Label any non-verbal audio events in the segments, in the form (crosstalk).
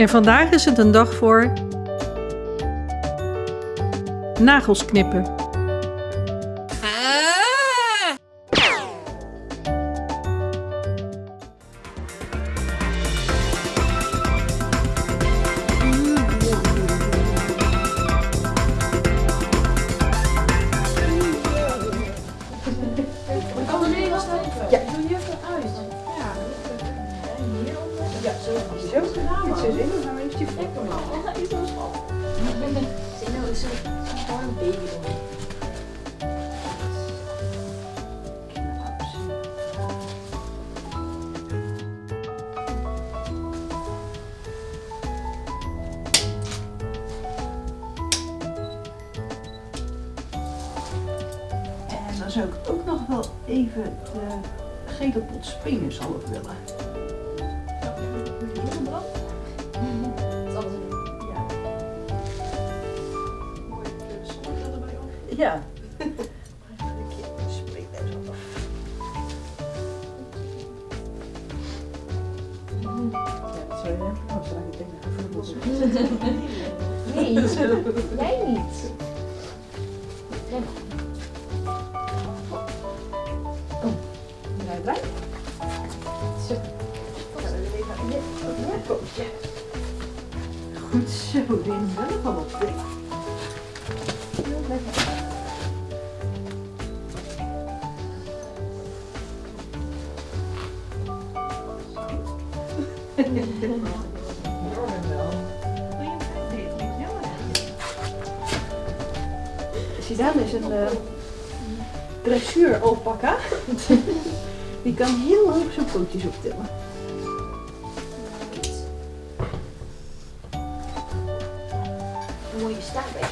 En vandaag is het een dag voor nagels knippen. Zo zin in, maar heeft je vlekken. Oh, een gewoon een baby. En dan zou ik ook nog wel even de gele pot spinenzalf willen. Gaan we weer even in dit ja. pootje. Goed zo, wel nog wel op Zidane is een uh, dressuur alpaca. (laughs) Die kan heel hoog zijn pootjes optillen. Dan moet je staan bij?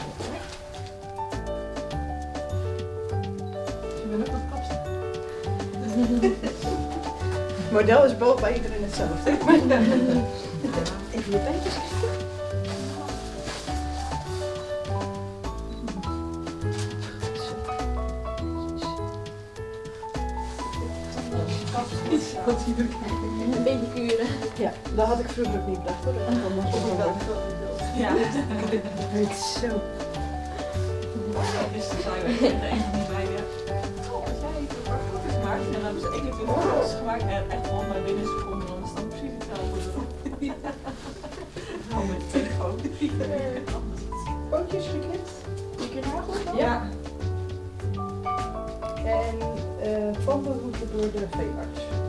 Je bent ook wat kapsel. (laughs) Model is boven bij iedereen hetzelfde. Even je beentjes. Wat zie je er? Een beetje kuren. Ja, dat had ik vroeger ook niet bedacht hoor. Dat kan nog wel. Ja. Het is zo. Dus dan zijn we gemaakt en dan hebben ze 21 foto's gemaakt en echt gewoon maar binnen een seconde, dan is precies hetzelfde erop. (laughs) Hou met telefoon. Pootjes geknipt. Je keer nagels dan? Ja. En eh tanden moeten door de veearts.